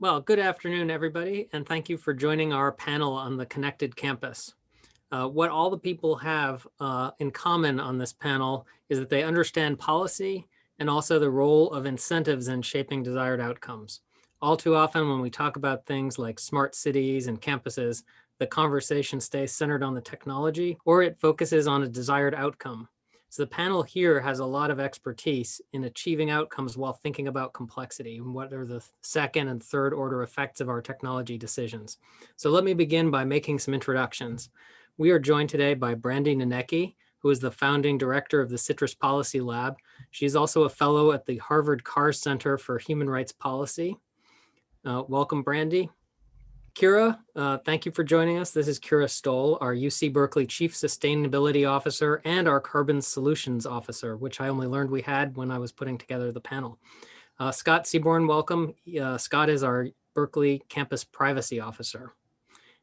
Well, good afternoon, everybody, and thank you for joining our panel on the Connected Campus. Uh, what all the people have uh, in common on this panel is that they understand policy and also the role of incentives in shaping desired outcomes. All too often when we talk about things like smart cities and campuses, the conversation stays centered on the technology or it focuses on a desired outcome. So the panel here has a lot of expertise in achieving outcomes while thinking about complexity and what are the second and third order effects of our technology decisions. So let me begin by making some introductions. We are joined today by Brandie Nonnecke, who is the founding director of the CITRIS Policy Lab. She's also a fellow at the Harvard Carr Center for Human Rights Policy. Uh, welcome, Brandie. Kira, uh, thank you for joining us. This is Kira Stoll, our UC Berkeley Chief Sustainability Officer and our Carbon Solutions Officer, which I only learned we had when I was putting together the panel. Uh, Scott Seaborn, welcome. Uh, Scott is our Berkeley Campus Privacy Officer.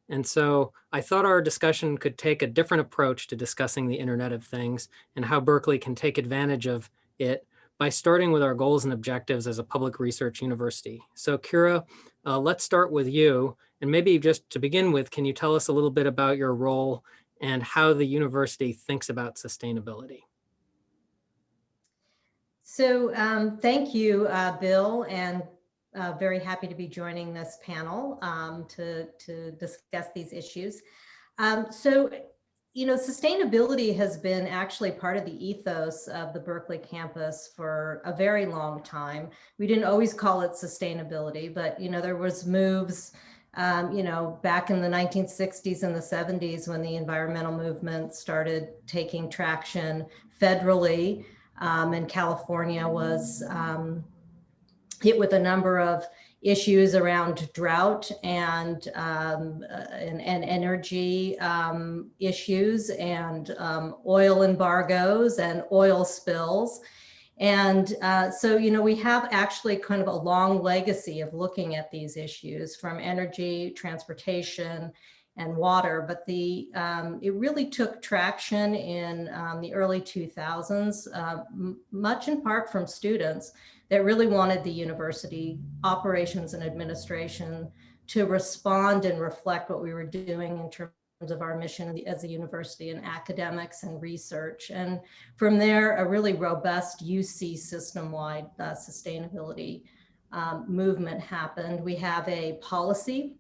And so I thought our discussion could take a different approach to discussing the Internet of Things and how Berkeley can take advantage of it by starting with our goals and objectives as a public research university. So Kira, uh, let's start with you. And maybe just to begin with, can you tell us a little bit about your role and how the university thinks about sustainability? So um, thank you, uh, Bill, and uh, very happy to be joining this panel um, to, to discuss these issues. Um, so you know, sustainability has been actually part of the ethos of the Berkeley campus for a very long time. We didn't always call it sustainability, but, you know, there was moves, um, you know, back in the 1960s and the 70s when the environmental movement started taking traction federally um, and California was um, hit with a number of issues around drought and um, uh, and, and, energy um, issues and um, oil embargoes and oil spills. And uh, so, you know, we have actually kind of a long legacy of looking at these issues from energy, transportation, and water, but the um, it really took traction in um, the early 2000s, uh, much in part from students that really wanted the university operations and administration to respond and reflect what we were doing in terms of our mission as a university and academics and research. And from there, a really robust UC system-wide uh, sustainability um, movement happened. We have a policy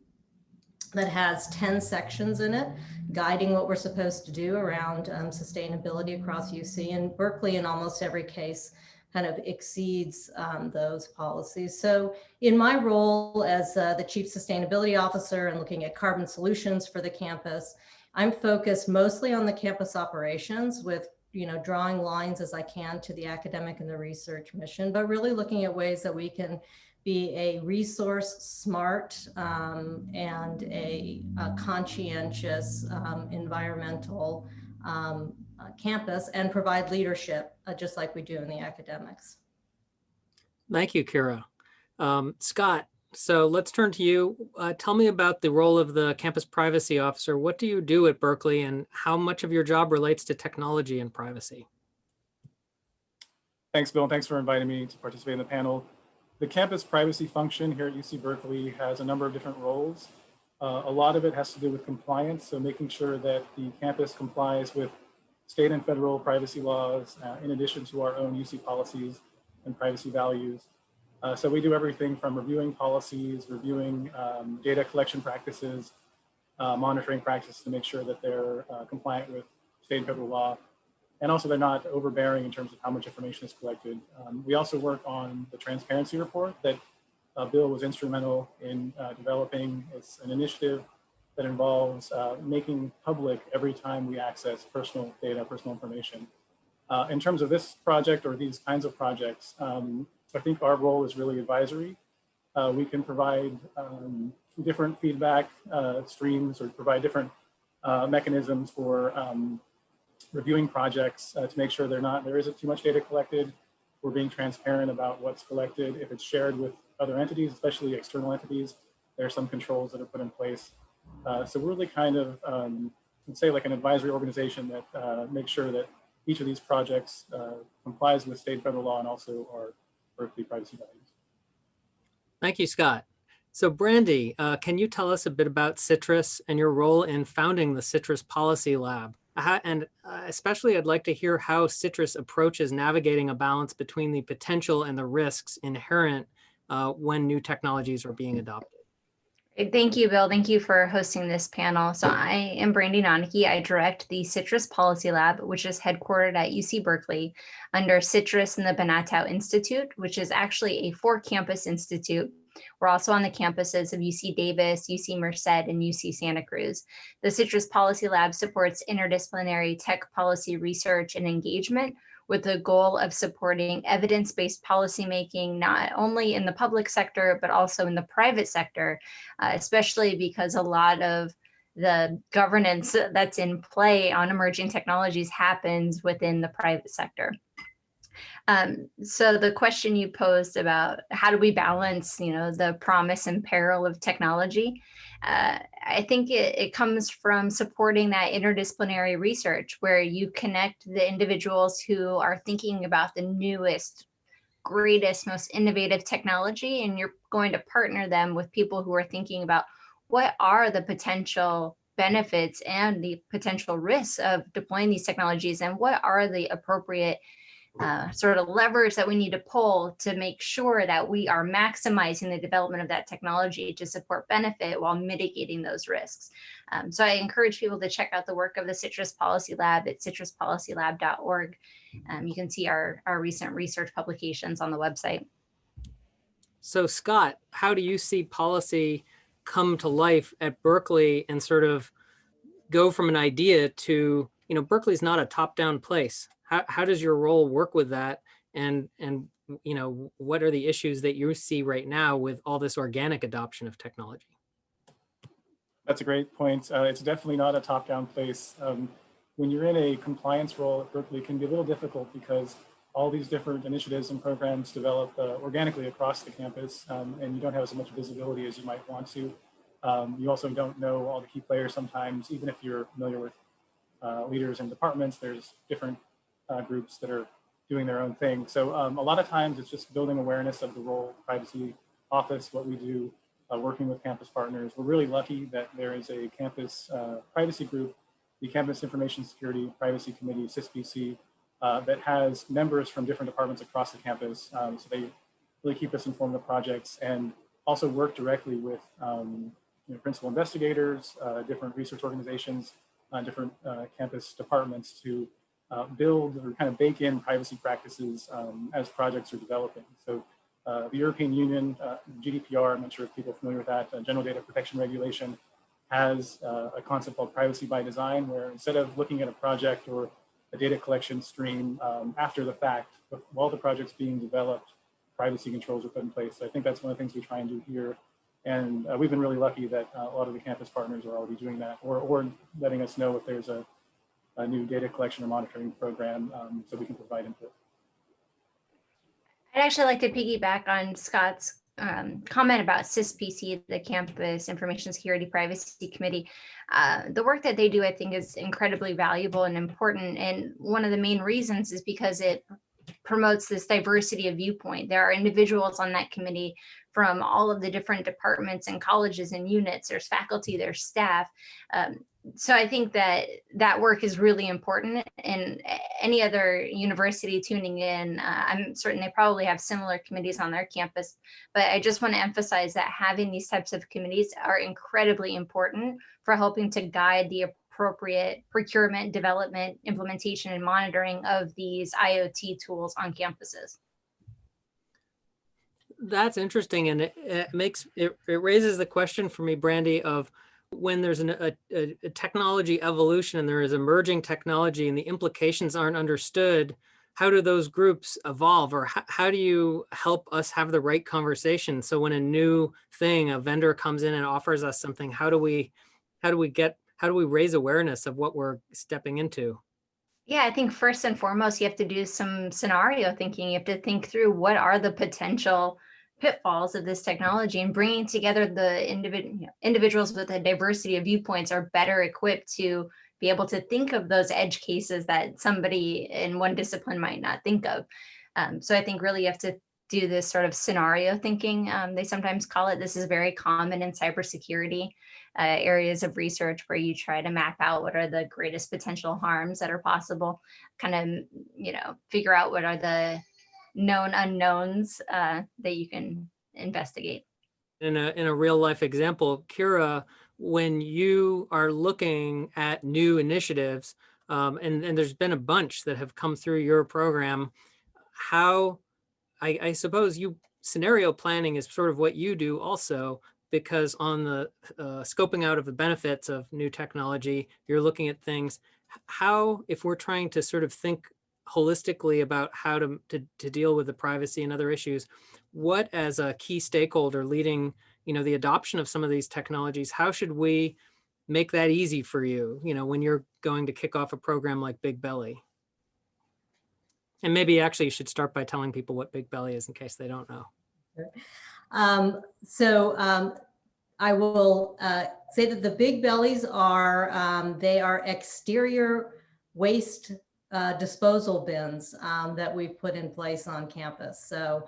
that has 10 sections in it, guiding what we're supposed to do around um, sustainability across UC and Berkeley in almost every case kind of exceeds um, those policies. So in my role as uh, the Chief Sustainability Officer and looking at carbon solutions for the campus, I'm focused mostly on the campus operations with you know, drawing lines as I can to the academic and the research mission, but really looking at ways that we can be a resource smart um, and a, a conscientious um, environmental um, uh, campus and provide leadership uh, just like we do in the academics. Thank you, Kira. Um, Scott, so let's turn to you. Uh, tell me about the role of the campus privacy officer. What do you do at Berkeley and how much of your job relates to technology and privacy? Thanks, Bill. Thanks for inviting me to participate in the panel. The campus privacy function here at UC Berkeley has a number of different roles. Uh, a lot of it has to do with compliance, so making sure that the campus complies with state and federal privacy laws, uh, in addition to our own UC policies and privacy values. Uh, so we do everything from reviewing policies, reviewing um, data collection practices, uh, monitoring practices to make sure that they're uh, compliant with state and federal law. And also they're not overbearing in terms of how much information is collected. Um, we also work on the transparency report that uh, Bill was instrumental in uh, developing. It's an initiative that involves uh, making public every time we access personal data, personal information. Uh, in terms of this project or these kinds of projects, um, I think our role is really advisory. Uh, we can provide um, different feedback uh, streams or provide different uh, mechanisms for um, reviewing projects uh, to make sure they're not, there isn't too much data collected. We're being transparent about what's collected. If it's shared with other entities, especially external entities, there are some controls that are put in place uh, so we're really kind of, um, say like an advisory organization that uh, makes sure that each of these projects uh, complies with state federal law and also our Berkeley privacy values. Thank you, Scott. So Brandie, uh, can you tell us a bit about CITRIS and your role in founding the CITRIS Policy Lab? And uh, especially I'd like to hear how CITRIS approaches navigating a balance between the potential and the risks inherent uh, when new technologies are being adopted. Thank you, Bill. Thank you for hosting this panel. So I am Brandie Nonnecke. I direct the CITRIS Policy Lab, which is headquartered at UC Berkeley under CITRIS and the Banatao Institute, which is actually a four campus institute. We're also on the campuses of UC Davis, UC Merced, and UC Santa Cruz. The CITRIS Policy Lab supports interdisciplinary tech policy research and engagement with the goal of supporting evidence-based policymaking, not only in the public sector, but also in the private sector, uh, especially because a lot of the governance that's in play on emerging technologies happens within the private sector. Um, so the question you posed about how do we balance, you know, the promise and peril of technology, uh, I think it, it comes from supporting that interdisciplinary research where you connect the individuals who are thinking about the newest, greatest, most innovative technology, and you're going to partner them with people who are thinking about what are the potential benefits and the potential risks of deploying these technologies and what are the appropriate uh, sort of levers that we need to pull to make sure that we are maximizing the development of that technology to support benefit while mitigating those risks. Um, so I encourage people to check out the work of the CITRIS Policy Lab at citrispolicylab.org. Um, you can see our, our recent research publications on the website. So Scott, how do you see policy come to life at Berkeley and sort of go from an idea to, you know, Berkeley's not a top-down place how, how does your role work with that? And, and, you know, what are the issues that you see right now with all this organic adoption of technology? That's a great point. Uh, it's definitely not a top-down place. Um, when you're in a compliance role at Berkeley, it can be a little difficult because all these different initiatives and programs develop uh, organically across the campus, um, and you don't have as much visibility as you might want to. Um, you also don't know all the key players sometimes, even if you're familiar with uh, leaders and departments, there's different uh, groups that are doing their own thing. So um, a lot of times it's just building awareness of the role of privacy office, what we do, uh, working with campus partners. We're really lucky that there is a campus uh, privacy group, the Campus Information Security Privacy Committee, CISPC, uh, that has members from different departments across the campus. Um, so they really keep us informed of projects and also work directly with um, you know, principal investigators, uh, different research organizations, uh, different campus departments to uh, build or kind of bake in privacy practices um, as projects are developing. So uh, the European Union, uh, GDPR, I'm not sure if people are familiar with that, uh, General Data Protection Regulation, has uh, a concept called privacy by design, where instead of looking at a project or a data collection stream um, after the fact, while the project's being developed, privacy controls are put in place. So I think that's one of the things we try and do here. And uh, we've been really lucky that a lot of the campus partners are already doing that or, or letting us know if there's a a new data collection or monitoring program um, so we can provide input. I'd actually like to piggyback on Scott's um, comment about CISPC, the Campus Information Security Privacy Committee. Uh, the work that they do, I think, is incredibly valuable and important. And one of the main reasons is because it promotes this diversity of viewpoint. There are individuals on that committee from all of the different departments and colleges and units. There's faculty, there's staff. Um, so I think that that work is really important and any other university tuning in, uh, I'm certain they probably have similar committees on their campus, but I just want to emphasize that having these types of committees are incredibly important for helping to guide the appropriate procurement, development, implementation, and monitoring of these IoT tools on campuses. That's interesting. And it, it makes, it, it raises the question for me, Brandie, of when there's an, a, a, technology evolution and there is emerging technology and the implications aren't understood, how do those groups evolve or how, how do you help us have the right conversation? So when a new thing, a vendor comes in and offers us something, how do we, how do we get, how do we raise awareness of what we're stepping into? Yeah, I think first and foremost, you have to do some scenario thinking. You have to think through what are the potential pitfalls of this technology and bringing together the individ individuals with a diversity of viewpoints are better equipped to be able to think of those edge cases that somebody in one discipline might not think of. Um, so I think really you have to do this sort of scenario thinking. Um, they sometimes call it. This is very common in cybersecurity uh, areas of research where you try to map out what are the greatest potential harms that are possible, kind of, you know, figure out what are the known unknowns uh, that you can investigate. in a in a real life example, Kira, when you are looking at new initiatives, um, and and there's been a bunch that have come through your program, how I, I suppose you scenario planning is sort of what you do also because on the uh, scoping out of the benefits of new technology, you're looking at things. How, if we're trying to sort of think holistically about how to, to, to deal with the privacy and other issues, what as a key stakeholder leading, you know, the adoption of some of these technologies, how should we make that easy for you, you know, when you're going to kick off a program like Big Belly? And maybe actually you should start by telling people what Big Belly is in case they don't know. Um, so um, I will uh, say that the big bellies are, um, they are exterior waste uh, disposal bins um, that we've put in place on campus. So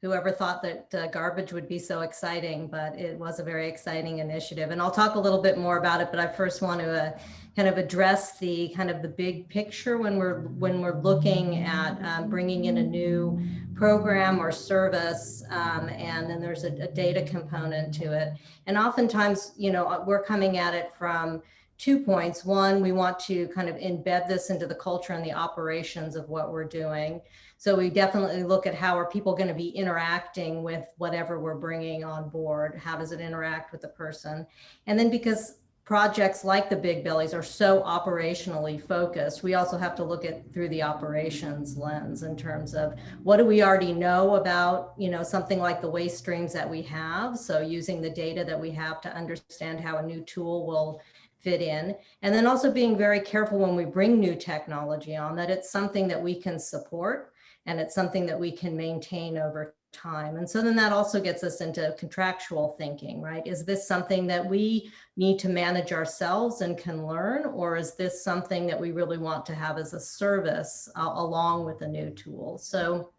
whoever thought that uh, garbage would be so exciting, but it was a very exciting initiative. And I'll talk a little bit more about it, but I first want to uh, kind of address the kind of the big picture when we're when we're looking at um, bringing in a new program or service, um, and then there's a, a data component to it. And oftentimes, you know, we're coming at it from two points. One, we want to kind of embed this into the culture and the operations of what we're doing. So we definitely look at how are people going to be interacting with whatever we're bringing on board? How does it interact with the person? And then because projects like the Big Bellies are so operationally focused, we also have to look at through the operations lens in terms of what do we already know about, you know, something like the waste streams that we have. So using the data that we have to understand how a new tool will fit in. And then also being very careful when we bring new technology on that it's something that we can support and it's something that we can maintain over time. And so then that also gets us into contractual thinking, right? Is this something that we need to manage ourselves and can learn, or is this something that we really want to have as a service uh, along with a new tool? So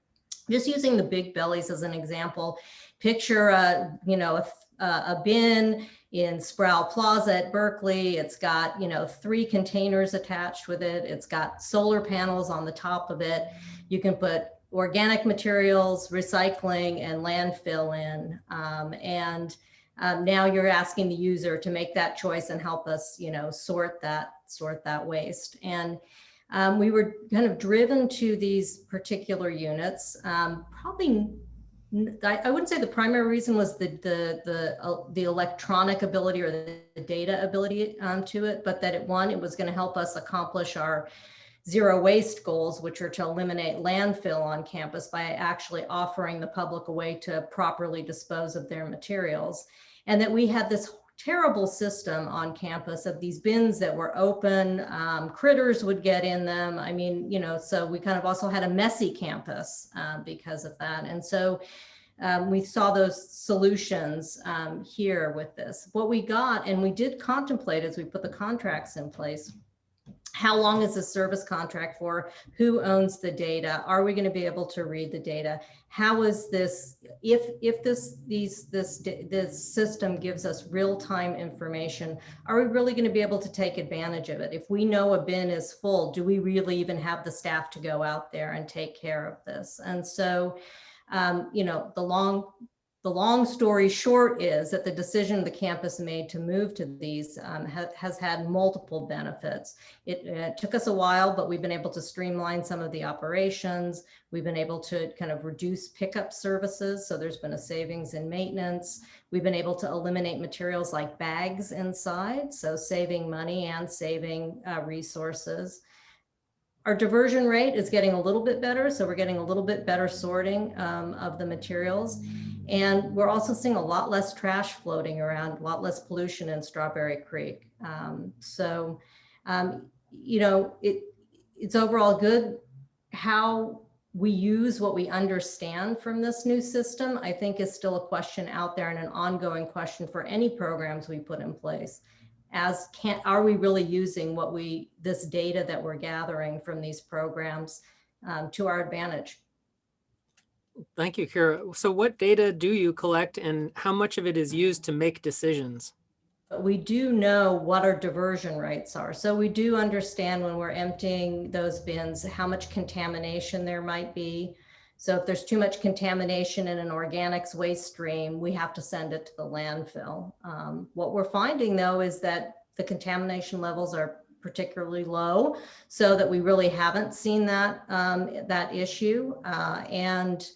just using the big bellies as an example, picture a, you know, a, a bin in Sproul Plaza at Berkeley. It's got, you know, three containers attached with it. It's got solar panels on the top of it. You can put organic materials, recycling, and landfill in. Um, and um, now you're asking the user to make that choice and help us, you know, sort that sort that waste. And um, we were kind of driven to these particular units. Um, probably, I, wouldn't say the primary reason was the the the uh, the electronic ability or the, the data ability um, to it, but that it one, it was going to help us accomplish our zero waste goals, which are to eliminate landfill on campus by actually offering the public a way to properly dispose of their materials. And that we had this terrible system on campus of these bins that were open, um, critters would get in them. I mean, you know, so we kind of also had a messy campus uh, because of that. And so um, we saw those solutions um, here with this. What we got, and we did contemplate as we put the contracts in place, how long is the service contract for? Who owns the data? Are we going to be able to read the data? How is this, if, if this, these, this, this system gives us real-time information, are we really going to be able to take advantage of it? If we know a bin is full, do we really even have the staff to go out there and take care of this? And so, um, you know, the long, the long story short is that the decision the campus made to move to these um, ha has had multiple benefits. It, took us a while, but we've been able to streamline some of the operations. We've been able to kind of reduce pickup services. So there's been a savings in maintenance. We've been able to eliminate materials like bags inside. So saving money and saving uh, resources. Our diversion rate is getting a little bit better. So we're getting a little bit better sorting um, of the materials. And we're also seeing a lot less trash floating around, a lot less pollution in Strawberry Creek. Um, so, um, you know, it, it's overall good. How we use what we understand from this new system, I think is still a question out there and an ongoing question for any programs we put in place. As can, are we really using what we, this data that we're gathering from these programs um, to our advantage? Thank you, Kira. So what data do you collect and how much of it is used to make decisions? We do know what our diversion rates are. So we do understand when we're emptying those bins, how much contamination there might be. So if there's too much contamination in an organics waste stream, we have to send it to the landfill. Um, what we're finding though is that the contamination levels are particularly low so that we really haven't seen that, um, that issue. Uh, and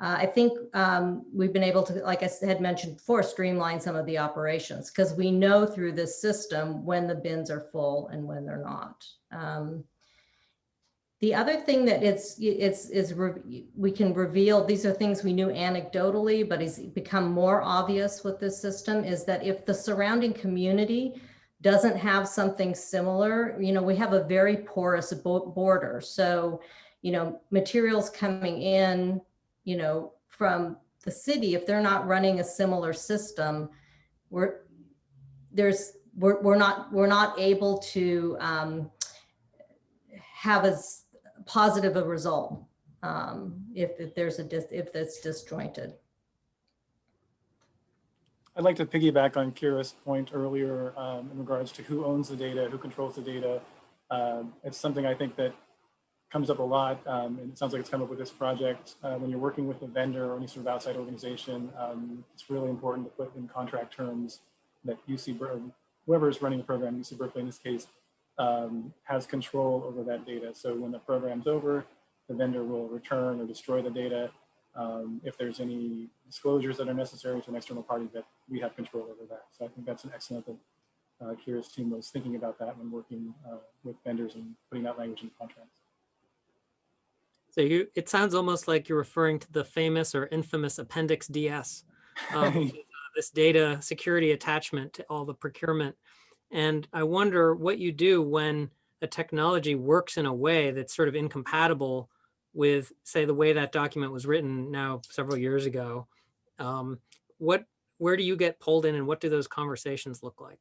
uh, I think um, we've been able to, like I had mentioned before, streamline some of the operations because we know through this system when the bins are full and when they're not. Um, the other thing that it's, it's, is we can reveal, these are things we knew anecdotally, but has become more obvious with this system is that if the surrounding community doesn't have something similar, you know, we have a very porous border. So, you know, materials coming in, you know, from the city, if they're not running a similar system, we're, there's, we're, we're not, we're not able to um, have as positive a result um, if, if there's a, dis if that's disjointed. I'd like to piggyback on Kira's point earlier um, in regards to who owns the data, who controls the data. Um, it's something I think that comes up a lot, um, and it sounds like it's come up with this project. Uh, when you're working with a vendor or any sort of outside organization, um, it's really important to put in contract terms that UC, Ber- whoever is running the program, UC Berkeley in this case, um, has control over that data. So when the program's over, the vendor will return or destroy the data. Um, if there's any disclosures that are necessary to an external party that we have control over that. So I think that's an excellent that uh, Kira's team was thinking about that when working uh, with vendors and putting that language in contracts. So you, it sounds almost like you're referring to the famous or infamous Appendix DS. um, uh, This data security attachment to all the procurement. And I wonder what you do when a technology works in a way that's sort of incompatible with, say, the way that document was written now several years ago. Um, what, where do you get pulled in and what do those conversations look like?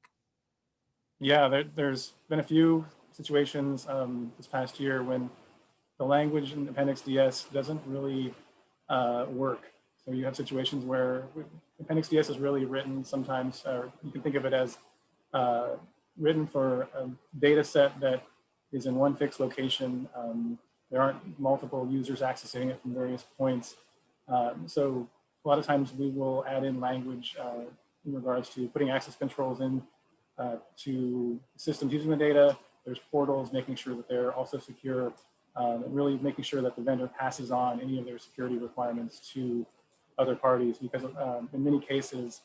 Yeah, there, there's been a few situations um, this past year when the language in Appendix DS doesn't really uh, work. So you have situations where Appendix DS is really written sometimes, or you can think of it as uh, written for a data set that is in one fixed location. Um, there aren't multiple users accessing it from various points. Um, so a lot of times we will add in language uh, in regards to putting access controls in uh, to systems using the data. There's portals, making sure that they're also secure, um, really making sure that the vendor passes on any of their security requirements to other parties because um, in many cases,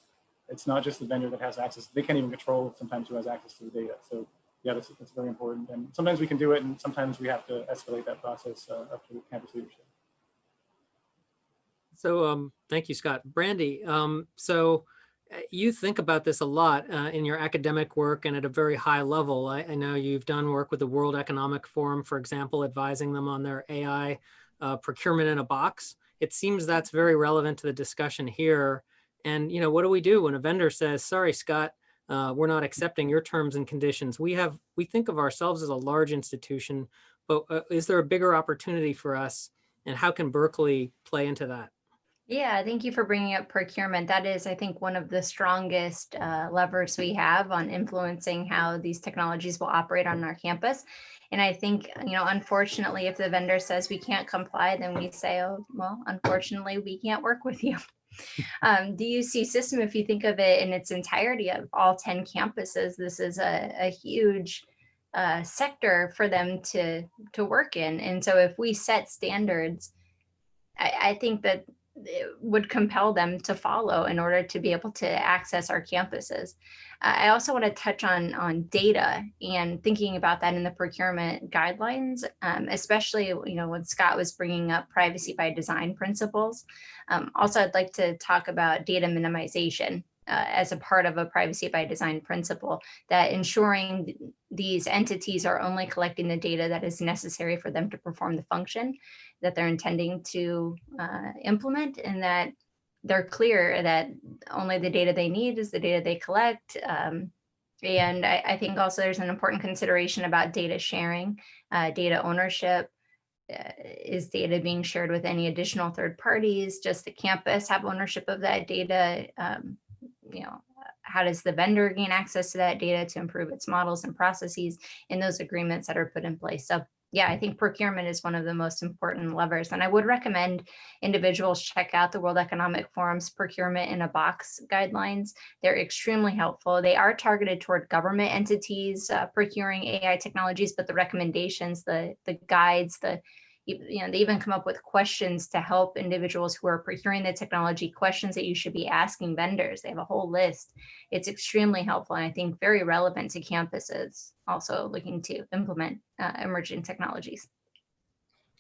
it's not just the vendor that has access. They can't even control sometimes who has access to the data. So yeah, that's, that's very important. And sometimes we can do it and sometimes we have to escalate that process uh, up to campus leadership. So um, thank you, Scott. Brandy, um, so you think about this a lot uh, in your academic work and at a very high level. I, I, know you've done work with the World Economic Forum, for example, advising them on their AI uh, procurement in a box. It seems that's very relevant to the discussion here. And, you know, what do we do when a vendor says, sorry, Scott, uh, we're not accepting your terms and conditions. We have, we think of ourselves as a large institution, but uh, is there a bigger opportunity for us? And how can Berkeley play into that? Yeah, thank you for bringing up procurement. That is, I think, one of the strongest uh, levers we have on influencing how these technologies will operate on our campus. And I think, you know, unfortunately, if the vendor says we can't comply, then we say, oh, well, unfortunately, we can't work with you. um, the UC system, if you think of it in its entirety of all 10 campuses, this is a, a huge uh, sector for them to, to work in. And so if we set standards, I, I think that would compel them to follow in order to be able to access our campuses. Uh, I also want to touch on on data and thinking about that in the procurement guidelines, um, especially you know when Scott was bringing up privacy by design principles. Um, also, I'd like to talk about data minimization uh, as a part of a privacy by design principle that ensuring these entities are only collecting the data that is necessary for them to perform the function that they're intending to uh, implement and that they're clear that only the data they need is the data they collect. Um, and I, I, think also there's an important consideration about data sharing, uh, data ownership, uh, is data being shared with any additional third parties? Does the campus have ownership of that data? Um, you know, how does the vendor gain access to that data to improve its models and processes in those agreements that are put in place? So yeah, I think procurement is one of the most important levers. And I would recommend individuals check out the World Economic Forum's procurement in a box guidelines. They're extremely helpful. They are targeted toward government entities uh, procuring AI technologies, but the recommendations, the, the guides, the you know, they even come up with questions to help individuals who are procuring the technology, questions that you should be asking vendors. They have a whole list. It's extremely helpful and I think very relevant to campuses also looking to implement uh, emerging technologies.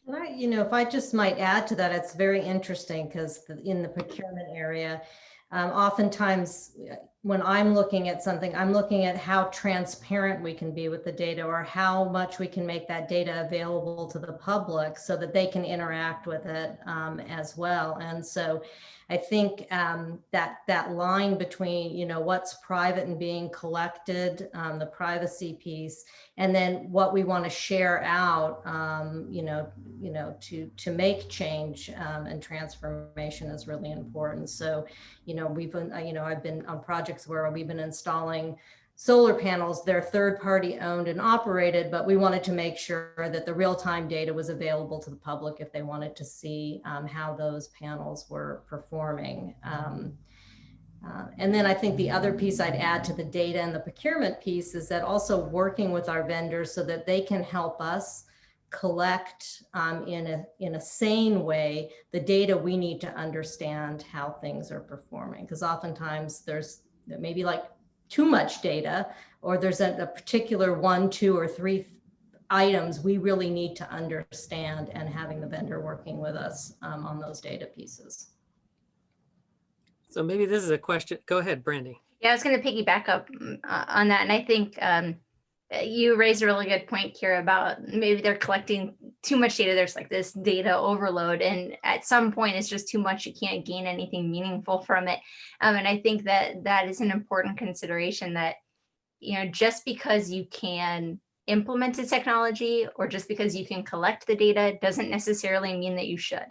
And I, you know, if I just might add to that, it's very interesting because in the procurement area, um, oftentimes uh, when I'm looking at something, I'm looking at how transparent we can be with the data or how much we can make that data available to the public so that they can interact with it um, as well. And so I think um, that that line between, you know, what's private and being collected, um, the privacy piece, and then what we want to share out, um, you know, you know, to to make change um, and transformation is really important. So, you know, we've been, uh, you know, I've been on projects where we've been installing solar panels, they're third party owned and operated, but we wanted to make sure that the real time data was available to the public if they wanted to see um, how those panels were performing. Um, uh, and then I think the other piece I'd add to the data and the procurement piece is that also working with our vendors so that they can help us collect um, in a in a sane way the data we need to understand how things are performing because oftentimes there's maybe like too much data or there's a, a particular one, two or three items we really need to understand and having the vendor working with us um, on those data pieces. So maybe this is a question. Go ahead, Brandie. Yeah, I was going to piggyback up mm, uh, on that. And I think um, you raised a really good point, Kira, about maybe they're collecting too much data. There's like this data overload. And at some point, it's just too much. You can't gain anything meaningful from it. Um, and I think that that is an important consideration that, you know, just because you can implement a technology or just because you can collect the data doesn't necessarily mean that you should.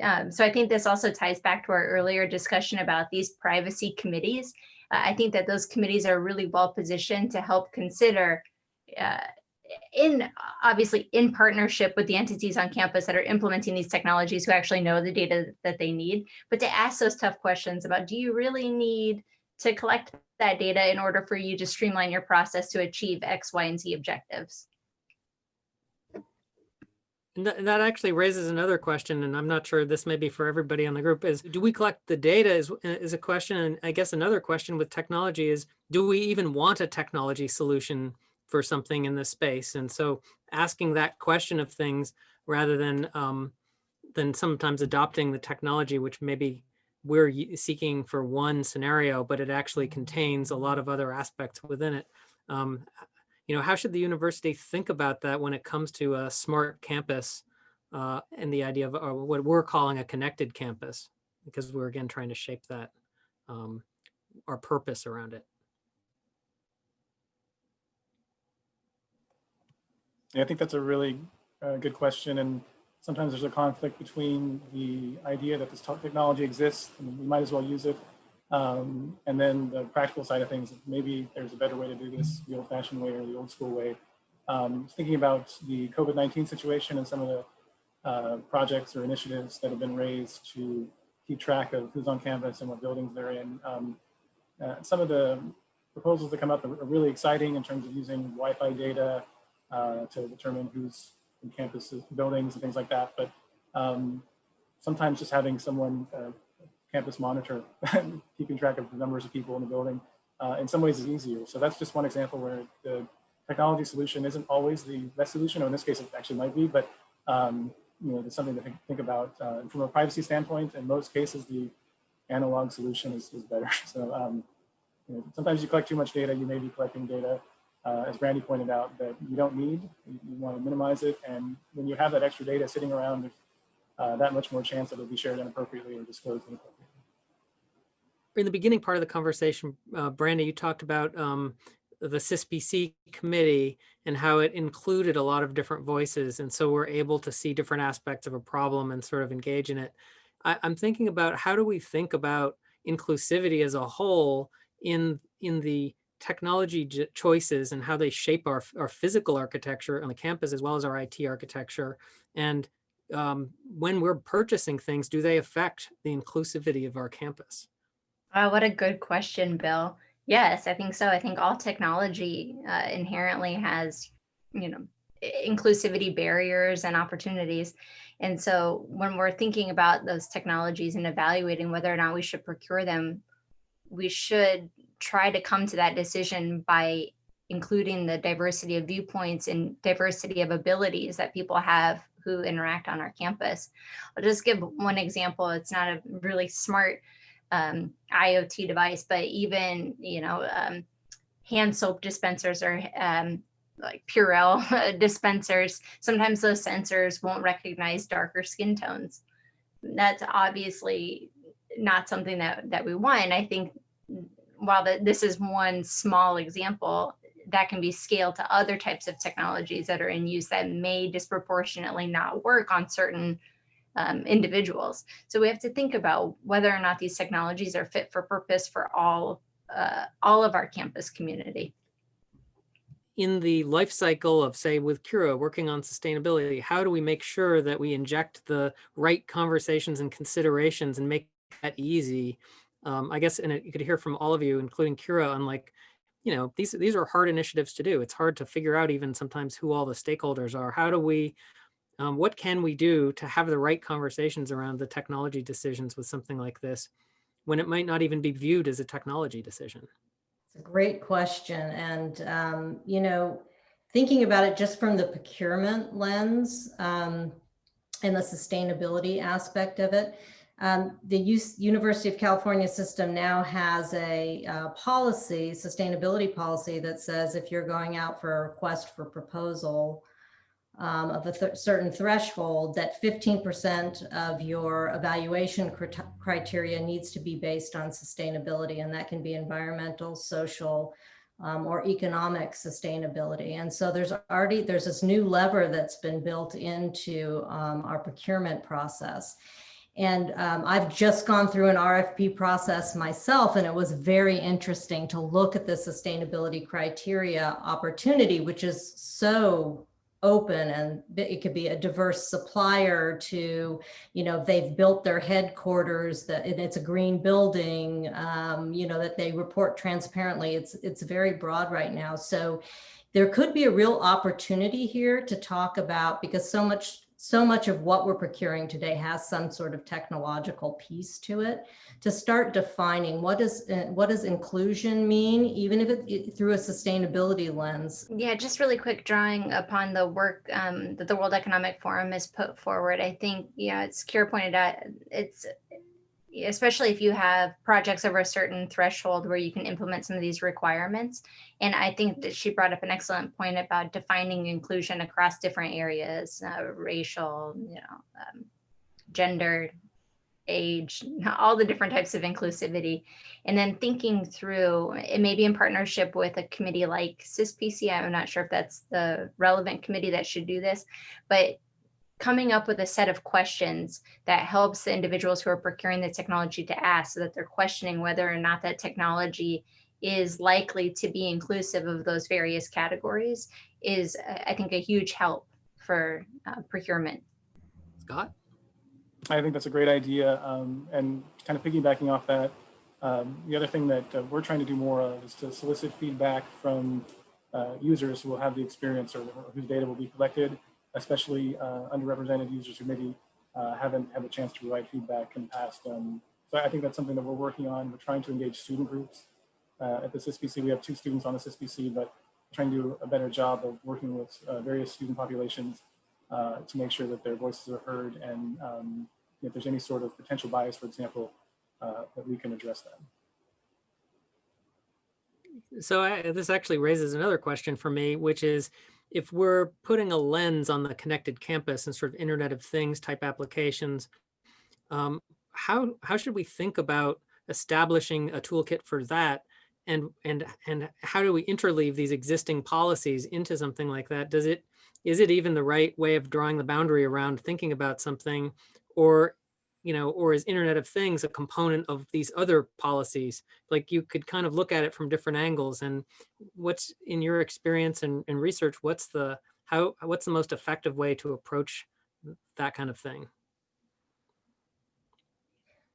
Um, so I think this also ties back to our earlier discussion about these privacy committees. Uh, I think that those committees are really well positioned to help consider uh, in obviously in partnership with the entities on campus that are implementing these technologies who actually know the data that they need, but to ask those tough questions about do you really need to collect that data in order for you to streamline your process to achieve X, Y, and Z objectives. And that, actually raises another question, and I'm not sure this may be for everybody on the group, is do we collect the data is, is a question. And I guess another question with technology is, do we even want a technology solution for something in this space? And so asking that question of things rather than, um, than sometimes adopting the technology, which maybe we're seeking for one scenario, but it actually contains a lot of other aspects within it. Um, you know, how should the university think about that when it comes to a smart campus uh, and the idea of uh, what we're calling a connected campus? Because we're again trying to shape that, um, our purpose around it. Yeah, I think that's a really uh, good question. And sometimes there's a conflict between the idea that this technology exists and we might as well use it. Um, and then the practical side of things, maybe there's a better way to do this, the old fashioned way or the old school way. Um, thinking about the COVID-19 situation and some of the uh, projects or initiatives that have been raised to keep track of who's on campus and what buildings they're in. Um, uh, some of the proposals that come up are really exciting in terms of using Wi-Fi data uh, to determine who's in campus buildings and things like that. But um, sometimes just having someone uh, campus monitor, keeping track of the numbers of people in the building, uh, in some ways is easier. So that's just one example where the technology solution isn't always the best solution, or in this case, it actually might be, but um, you know, it's something to think, think about. Uh, from a privacy standpoint, in most cases, the analog solution is, is better. So um, you know, sometimes you collect too much data, you may be collecting data, uh, as Brandie pointed out, that you don't need, you, you want to minimize it. And when you have that extra data sitting around, uh, that much more chance that it'll be shared inappropriately or disclosed inappropriately. In the beginning part of the conversation, uh, Brandie, you talked about um, the CISPC committee and how it included a lot of different voices. And so we're able to see different aspects of a problem and sort of engage in it. I, I'm thinking about how do we think about inclusivity as a whole in, in the technology choices and how they shape our, our physical architecture on the campus as well as our IT architecture. And um, when we're purchasing things, do they affect the inclusivity of our campus? Oh, what a good question, Bill. Yes, I think so. I think all technology uh, inherently has, you know, inclusivity barriers and opportunities. And so when we're thinking about those technologies and evaluating whether or not we should procure them, we should try to come to that decision by including the diversity of viewpoints and diversity of abilities that people have who interact on our campus. I'll just give one example. It's not a really smart um, IoT device, but even you know um, hand soap dispensers or um, like Purell dispensers. Sometimes those sensors won't recognize darker skin tones. That's obviously not something that that we want. I think while the, this is one small example, that can be scaled to other types of technologies that are in use that may disproportionately not work on certain um, individuals. So we have to think about whether or not these technologies are fit for purpose for all uh, all of our campus community. in the life cycle of, say, with Kira working on sustainability, how do we make sure that we inject the right conversations and considerations and make that easy? Um, I guess, and it- you could hear from all of you, including Kira, on like, you know, these these are hard initiatives to do. It's hard to figure out even sometimes who all the stakeholders are. How do we, um, what can we do to have the right conversations around the technology decisions with something like this, when it might not even be viewed as a technology decision? It's a great question. And, um, you know, thinking about it just from the procurement lens um, and the sustainability aspect of it, um, the US University of California system now has a uh, policy, sustainability policy that says if you're going out for a request for proposal, um, of a th- certain threshold that 15% of your evaluation crit- criteria needs to be based on sustainability and that can be environmental social um, or economic sustainability. And so there's already there's this new lever that's been built into um, our procurement process. And um, I've just gone through an RFP process myself, and it was very interesting to look at the sustainability criteria opportunity, which is so open and it could be a diverse supplier to you know they've built their headquarters that it's a green building um, you know that they report transparently. It's it's very broad right now. So there could be a real opportunity here to talk about because so much so much of what we're procuring today has some sort of technological piece to it to start defining what does uh, what does inclusion mean even if it, through a sustainability lens Yeah, just really quick drawing upon the work um, that the World Economic Forum has put forward. I think, yeah, it's Kira pointed out, it's especially if you have projects over a certain threshold where you can implement some of these requirements. And I think that she brought up an excellent point about defining inclusion across different areas, uh, racial, you know, um, gender, age, all the different types of inclusivity. And then thinking through, it may be in partnership with a committee like CISPC. I'm not sure if that's the relevant committee that should do this, but coming up with a set of questions that helps the individuals who are procuring the technology to ask so that they're questioning whether or not that technology is likely to be inclusive of those various categories is, uh, I think, a huge help for uh, procurement. Scott? I think that's a great idea. Um, and kind of piggybacking off that, um, the other thing that uh, we're trying to do more of is to solicit feedback from uh, users who will have the experience or whose data will be collected, especially uh, underrepresented users who maybe uh, haven't had a chance to provide feedback in the past. Um, so I think that's something that we're working on. We're trying to engage student groups. Uh, at the CISPC, we have two students on the CISPC, but trying to do a better job of working with various student populations to make sure that their voices are heard and um, if there's any sort of potential bias, for example, uh, that we can address that. So I, this actually raises another question for me, which is if we're putting a lens on the connected campus and sort of Internet of Things type applications, um, how how should we think about establishing a toolkit for that? and, and, and how do we interleave these existing policies into something like that? Does it, is it even the right way of drawing the boundary around thinking about something? Or, you know, or is Internet of Things a component of these other policies? Like you could kind of look at it from different angles and what's in your experience and, and research, what's the, how, what's the most effective way to approach that kind of thing?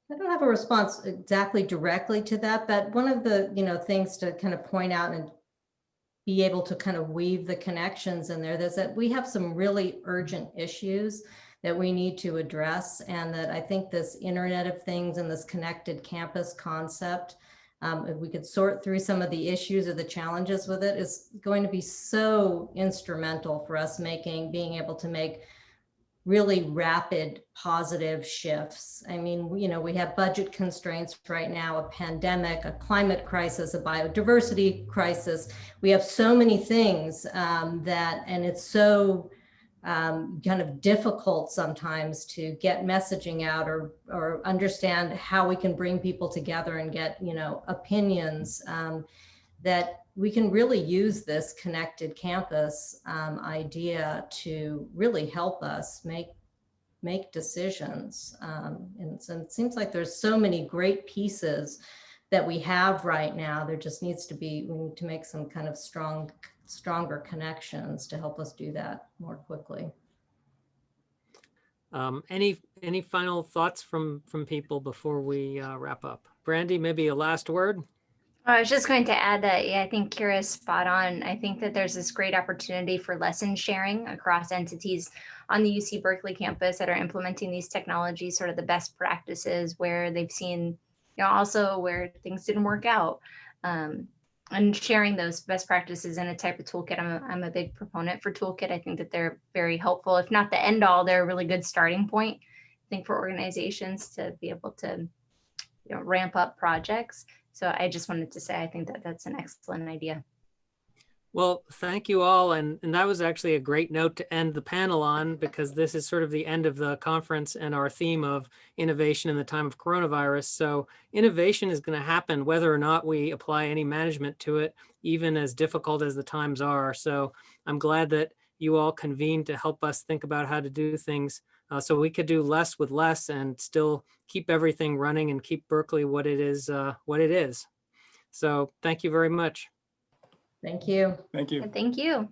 I don't have a response exactly directly to that, but one of the, you know, things to kind of point out and be able to kind of weave the connections in there, is that we have some really urgent issues that we need to address. And that I think this Internet of Things and this connected campus concept, um, if we could sort through some of the issues or the challenges with it, is going to be so instrumental for us making, being able to make really rapid positive shifts. I mean, you know, we have budget constraints right now, a pandemic, a climate crisis, a biodiversity crisis. We have so many things um, that, and it's so um, kind of difficult sometimes to get messaging out or, or understand how we can bring people together and get, you know, opinions um, that we can really use this connected campus um, idea to really help us make make decisions. Um, and so it seems like there's so many great pieces that we have right now. There just needs to be, we need to make some kind of strong, stronger connections to help us do that more quickly. Um, any, any final thoughts from, from people before we uh, wrap up? Brandie, maybe a last word? I was just going to add that, yeah, I think Kira's spot on. I think that there's this great opportunity for lesson sharing across entities on the UC Berkeley campus that are implementing these technologies, sort of the best practices where they've seen, you know, also where things didn't work out. Um, and sharing those best practices in a type of toolkit. I'm a, I'm a big proponent for toolkit. I think that they're very helpful. If not the end all, they're a really good starting point, I think, for organizations to be able to you know, ramp up projects. So I just wanted to say, I think that that's an excellent idea. Well, thank you all. And, and that was actually a great note to end the panel on because this is sort of the end of the conference and our theme of innovation in the time of coronavirus. So innovation is going to happen whether or not we apply any management to it, even as difficult as the times are. So I'm glad that you all convened to help us think about how to do things uh, so we could do less with less and still keep everything running and keep Berkeley what it is, uh, what it is. So thank you very much. Thank you. Thank you. Thank you.